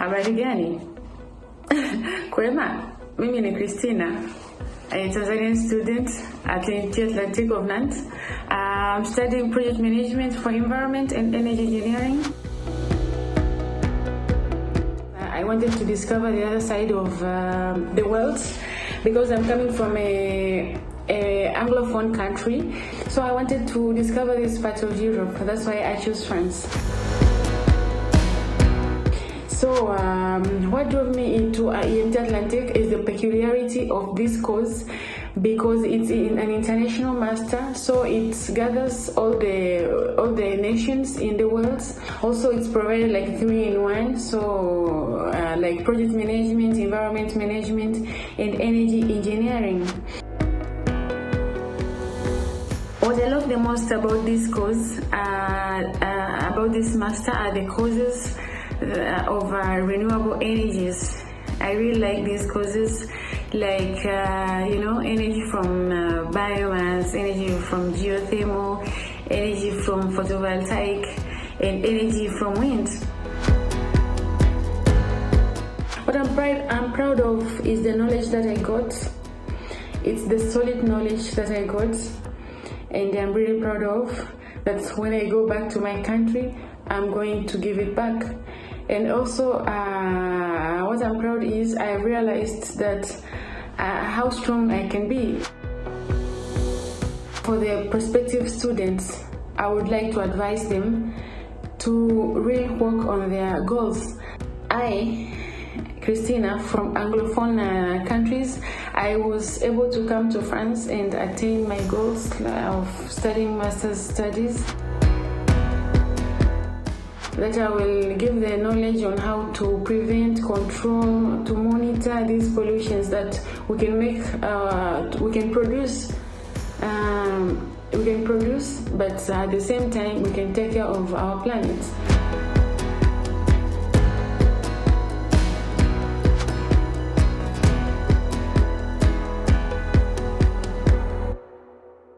Habari gani? Kwema, mimi ni Christina, a Tanzanian student at the Atlantique of Nantes. I'm studying project management for environment and energy engineering. I wanted to discover the other side of uh, the world because I'm coming from a, a Anglophone country. So I wanted to discover this part of Europe. That's why I chose France. So, um, what drove me into uh, IMT Atlantique is the peculiarity of this course because it's in an international master, so it gathers all the all the nations in the world. Also, it's provided like three in one, so uh, like project management, environment management, and energy engineering. What I love the most about this course, uh, uh, about this master, are the courses uh, of uh, renewable energies. I really like these courses, like uh, you know, energy from uh, biomass, energy from geothermal, energy from photovoltaic, and energy from wind. What I'm I'm proud of is the knowledge that I got. It's the solid knowledge that I got, and I'm really proud of that. When I go back to my country, I'm going to give it back. And also, uh, what I'm proud is I realized that uh, how strong I can be. For the prospective students, I would like to advise them to really work on their goals. I, Christina, from Anglophone uh, countries, I was able to come to France and attain my goals of studying master's studies that I will give the knowledge on how to prevent, control, to monitor these pollutions that we can make, uh, we can produce, um, we can produce, but at the same time we can take care of our planet.